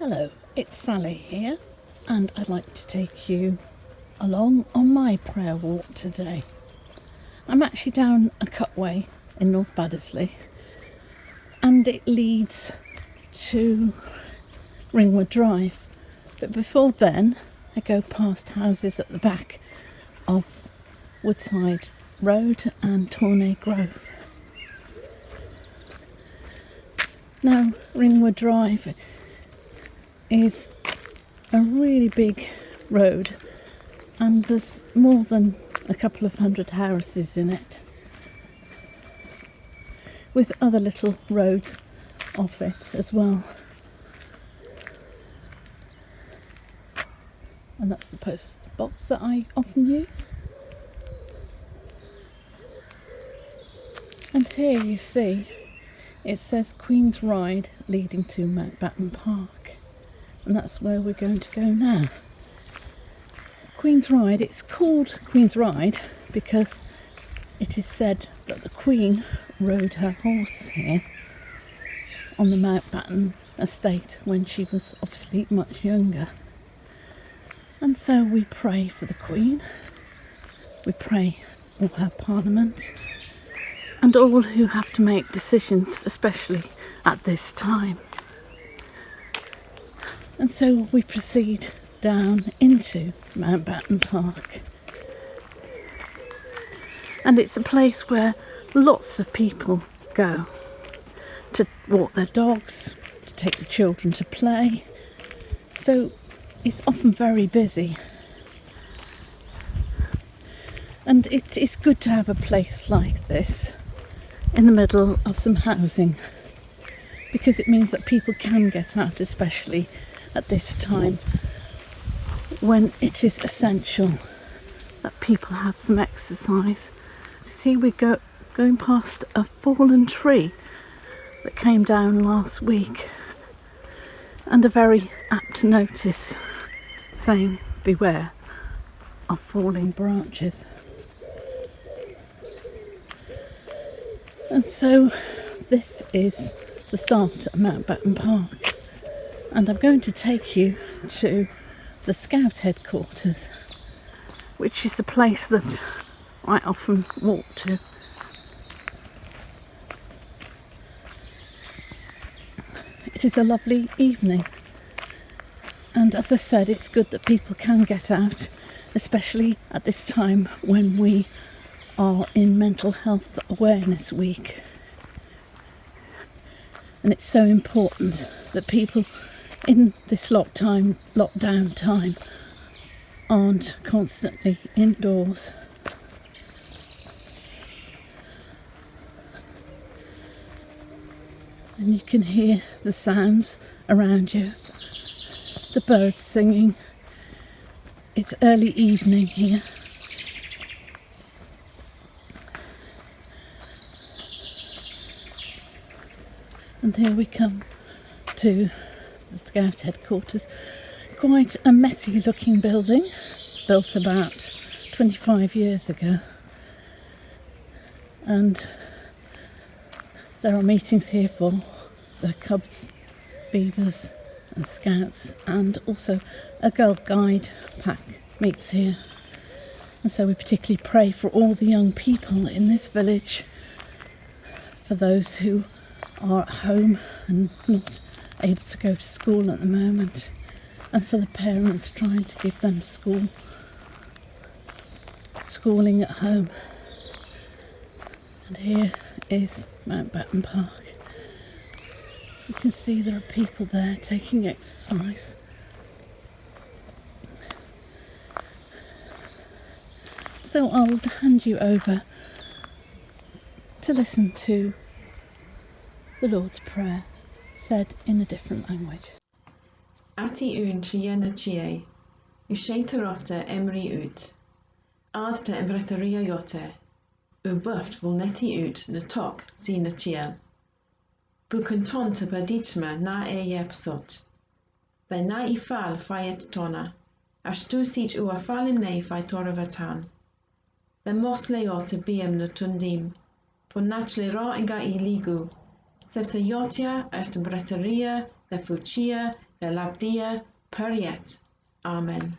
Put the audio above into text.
Hello, it's Sally here, and I'd like to take you along on my prayer walk today. I'm actually down a cutway in North Baddesley, and it leads to Ringwood Drive. But before then, I go past houses at the back of Woodside Road and Tourney Grove. Now, Ringwood Drive is a really big road and there's more than a couple of hundred houses in it with other little roads off it as well. And that's the post box that I often use. And here you see it says Queen's Ride leading to Mountbatten Park, and that's where we're going to go now. Queen's Ride, it's called Queen's Ride because it is said that the Queen rode her horse here on the Mountbatten estate when she was obviously much younger. And so we pray for the Queen, we pray for her Parliament, and all who have to make decisions, especially at this time. And so we proceed down into Mountbatten Park. And it's a place where lots of people go to walk their dogs, to take the children to play. So it's often very busy. And it is good to have a place like this in the middle of some housing because it means that people can get out, especially at this time when it is essential that people have some exercise. See, we go going past a fallen tree that came down last week and a very apt notice saying beware of falling branches. And so this is the start of Mountbatten Park and I'm going to take you to the Scout headquarters which is the place that I often walk to. It is a lovely evening and as I said it's good that people can get out especially at this time when we are in Mental Health Awareness Week. And it's so important that people in this lockdown, lockdown time aren't constantly indoors. And you can hear the sounds around you, the birds singing. It's early evening here. and here we come to the Scout headquarters. Quite a messy looking building, built about 25 years ago. And there are meetings here for the cubs, beavers and scouts and also a girl guide pack meets here. And so we particularly pray for all the young people in this village, for those who are at home and not able to go to school at the moment. And for the parents trying to give them school schooling at home. And here is Mountbatten Park. As you can see there are people there taking exercise. So I'll hand you over to listen to the Lord's Prayer said in a different language. Ati un siena tia, yw seitarofta emri ut. Aadta emretaria yote, u bwft fwl neti ut na tok si na tia. Bu contonta paditsma na e yepsot. Dai na i fal faiet tona, as tu sit u a falim nei fai toravatan. The mos leota biem na tundim, po nat le ra inga i ligu, est breteria de fucia the labdia periet. Amen.